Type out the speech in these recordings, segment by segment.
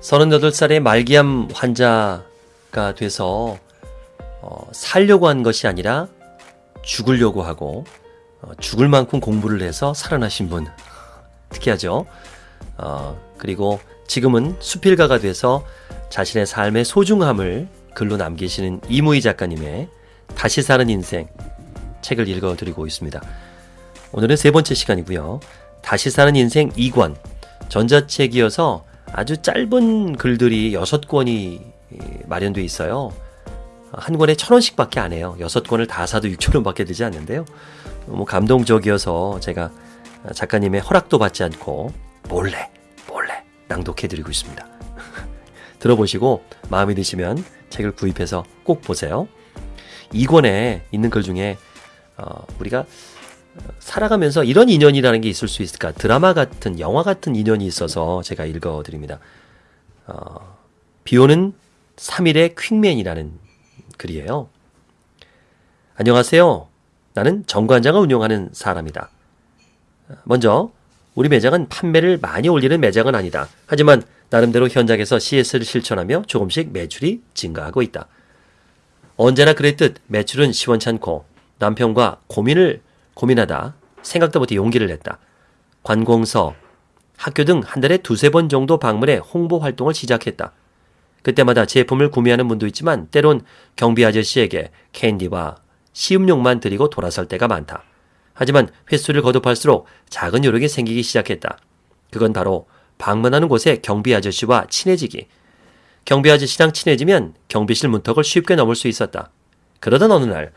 38살의 말기암 환자가 돼서 어, 살려고 한 것이 아니라 죽으려고 하고 어, 죽을 만큼 공부를 해서 살아나신 분 특이하죠. 어, 그리고 지금은 수필가가 돼서 자신의 삶의 소중함을 글로 남기시는 이무희 작가님의 다시 사는 인생 책을 읽어드리고 있습니다. 오늘은 세 번째 시간이고요. 다시 사는 인생 2권 전자책이어서 아주 짧은 글들이 6권이 마련되어 있어요. 한 권에 천 원씩 밖에 안 해요. 여섯 권을 다 사도 6천 원 밖에 되지 않는데요. 너무 감동적이어서 제가 작가님의 허락도 받지 않고 몰래 몰래 낭독해드리고 있습니다. 들어보시고 마음에 드시면 책을 구입해서 꼭 보세요. 이 권에 있는 글 중에 어, 우리가 살아가면서 이런 인연이라는 게 있을 수 있을까? 드라마 같은 영화 같은 인연이 있어서 제가 읽어드립니다. 어, 비 오는 3일의 퀵맨이라는 글이에요. 안녕하세요. 나는 정관장을 운영하는 사람이다. 먼저 우리 매장은 판매를 많이 올리는 매장은 아니다. 하지만 나름대로 현장에서 CS를 실천하며 조금씩 매출이 증가하고 있다. 언제나 그랬듯 매출은 시원찮고 남편과 고민을 고민하다 생각도 못해 용기를 냈다. 관공서, 학교 등 한 달에 두세 번 정도 방문해 홍보 활동을 시작했다. 그때마다 제품을 구매하는 분도 있지만 때론 경비 아저씨에게 캔디와 시음용만 드리고 돌아설 때가 많다. 하지만 횟수를 거듭할수록 작은 요령이 생기기 시작했다. 그건 바로 방문하는 곳에 경비 아저씨와 친해지기. 경비 아저씨랑 친해지면 경비실 문턱을 쉽게 넘을 수 있었다. 그러던 어느 날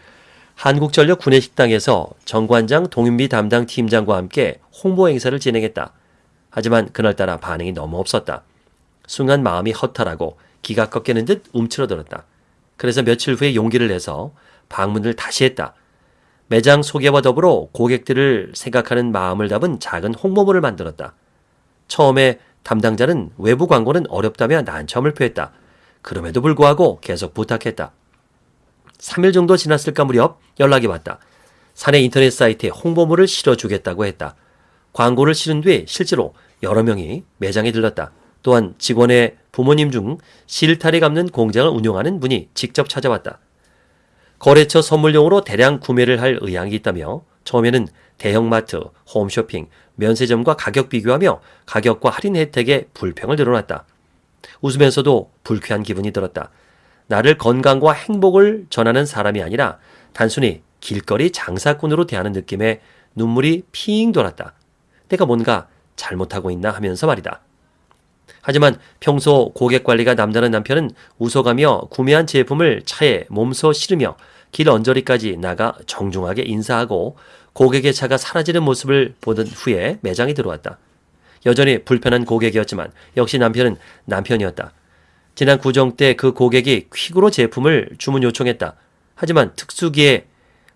한국전력 구내식당에서 정관장 동인비 담당 팀장과 함께 홍보 행사를 진행했다. 하지만 그날따라 반응이 너무 없었다. 순간 마음이 허탈하고 기가 꺾이는 듯 움츠러들었다. 그래서 며칠 후에 용기를 내서 방문을 다시 했다. 매장 소개와 더불어 고객들을 생각하는 마음을 담은 작은 홍보물을 만들었다. 처음에 담당자는 외부 광고는 어렵다며 난처함을 표했다. 그럼에도 불구하고 계속 부탁했다. 3일 정도 지났을까 무렵 연락이 왔다. 사내 인터넷 사이트에 홍보물을 실어주겠다고 했다. 광고를 실은 뒤 실제로 여러 명이 매장에 들렀다. 또한 직원의 부모님 중 실타래 감는 공장을 운영하는 분이 직접 찾아왔다. 거래처 선물용으로 대량 구매를 할 의향이 있다며 처음에는 대형마트, 홈쇼핑, 면세점과 가격 비교하며 가격과 할인 혜택에 불평을 늘어놨다. 웃으면서도 불쾌한 기분이 들었다. 나를 건강과 행복을 전하는 사람이 아니라 단순히 길거리 장사꾼으로 대하는 느낌에 눈물이 핑 돌았다. 내가 뭔가 잘못하고 있나 하면서 말이다. 하지만 평소 고객 관리가 남다른 남편은 웃어가며 구매한 제품을 차에 몸소 실으며 길 언저리까지 나가 정중하게 인사하고 고객의 차가 사라지는 모습을 보던 후에 매장에 들어왔다. 여전히 불편한 고객이었지만 역시 남편은 남편이었다. 지난 구정 때 그 고객이 퀵으로 제품을 주문 요청했다. 하지만 특수기에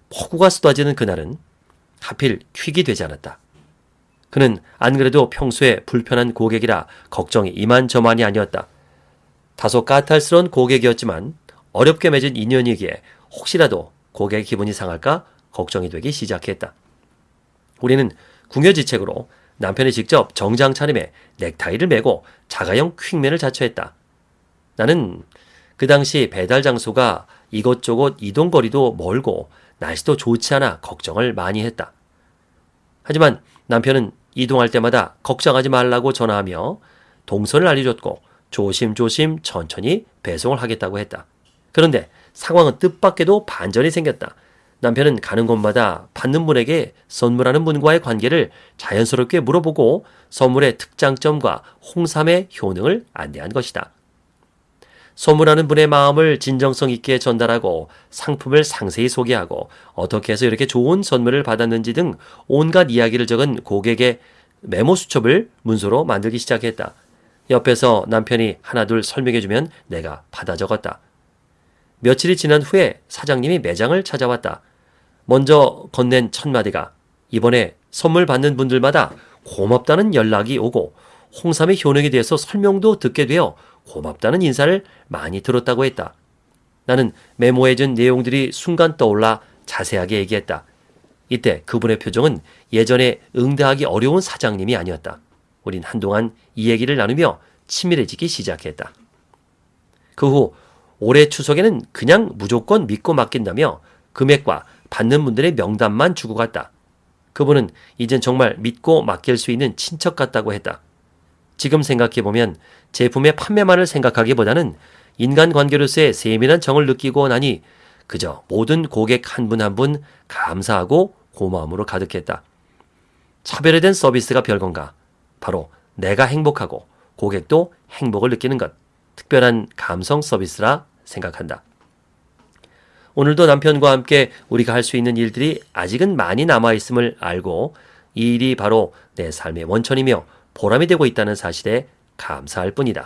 폭우가 쏟아지는 그날은 하필 퀵이 되지 않았다. 그는 안 그래도 평소에 불편한 고객이라 걱정이 이만저만이 아니었다. 다소 까탈스러운 고객이었지만 어렵게 맺은 인연이기에 혹시라도 고객의 기분이 상할까 걱정이 되기 시작했다. 우리는 궁여지책으로 남편이 직접 정장 차림에 넥타이를 메고 자가용 퀵맨을 자처했다. 나는 그 당시 배달 장소가 이것저것 이동거리도 멀고 날씨도 좋지 않아 걱정을 많이 했다. 하지만 남편은 이동할 때마다 걱정하지 말라고 전화하며 동선을 알려줬고 조심조심 천천히 배송을 하겠다고 했다. 그런데 상황은 뜻밖에도 반전이 생겼다. 남편은 가는 곳마다 받는 분에게 선물하는 분과의 관계를 자연스럽게 물어보고 선물의 특장점과 홍삼의 효능을 안내한 것이다. 선물하는 분의 마음을 진정성 있게 전달하고 상품을 상세히 소개하고 어떻게 해서 이렇게 좋은 선물을 받았는지 등 온갖 이야기를 적은 고객의 메모 수첩을 문서로 만들기 시작했다. 옆에서 남편이 하나둘 설명해주면 내가 받아 적었다. 며칠이 지난 후에 사장님이 매장을 찾아왔다. 먼저 건넨 첫 마디가 이번에 선물 받는 분들마다 고맙다는 연락이 오고 홍삼의 효능에 대해서 설명도 듣게 되어 고맙다는 인사를 많이 들었다고 했다. 나는 메모해준 내용들이 순간 떠올라 자세하게 얘기했다. 이때 그분의 표정은 예전에 응대하기 어려운 사장님이 아니었다. 우린 한동안 이 얘기를 나누며 치밀해지기 시작했다. 그 후 올해 추석에는 그냥 무조건 믿고 맡긴다며 금액과 받는 분들의 명단만 주고 갔다. 그분은 이젠 정말 믿고 맡길 수 있는 친척 같다고 했다. 지금 생각해보면 제품의 판매만을 생각하기보다는 인간관계로서의 세밀한 정을 느끼고 나니 그저 모든 고객 한 분 한 분 감사하고 고마움으로 가득했다. 차별화된 서비스가 별건가? 바로 내가 행복하고 고객도 행복을 느끼는 것. 특별한 감성 서비스라 생각한다. 오늘도 남편과 함께 우리가 할 수 있는 일들이 아직은 많이 남아있음을 알고 이 일이 바로 내 삶의 원천이며 보람이 되고 있다는 사실에 감사할 뿐이다.